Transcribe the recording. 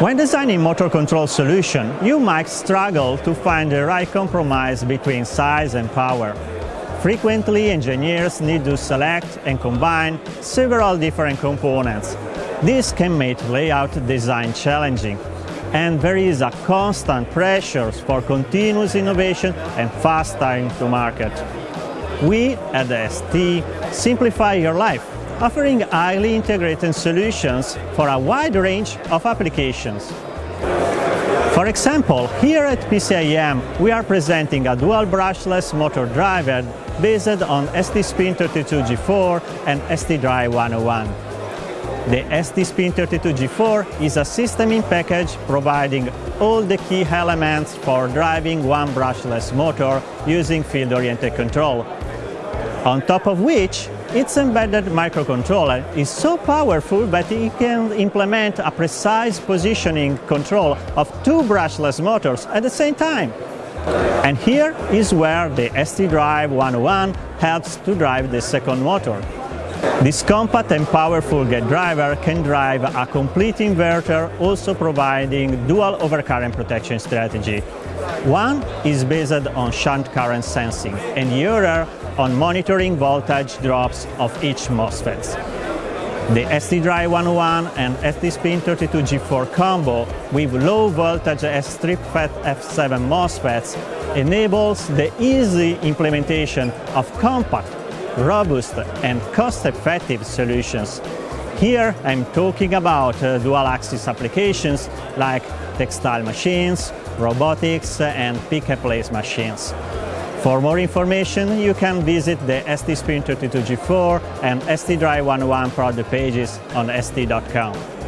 When designing motor control solution, you might struggle to find the right compromise between size and power. Frequently, engineers need to select and combine several different components. This can make layout design challenging, and there is a constant pressure for continuous innovation and fast time to market. We at ST simplify your life offering highly integrated solutions for a wide range of applications. For example, here at PCIM we are presenting a dual brushless motor driver based on ST-SPIN32G4 and ST-Drive 101. The ST-SPIN32G4 is a system in package providing all the key elements for driving one brushless motor using field-oriented control. On top of which, its embedded microcontroller is so powerful that it can implement a precise positioning control of two brushless motors at the same time. And here is where the ST-Drive 101 helps to drive the second motor. This compact and powerful gate driver can drive a complete inverter, also providing dual overcurrent protection strategy. One is based on shunt current sensing, and the other on monitoring voltage drops of each MOSFET. The ST-Drive 101 and STSPIN32G4 combo with low voltage STRIP-FET F7 MOSFETs enables the easy implementation of compact, robust and cost-effective solutions. Here I'm talking about uh, dual-axis applications like textile machines, robotics and pick-and-place machines. For more information, you can visit the ST Spin 32G4 and ST Drive 101 product pages on st.com.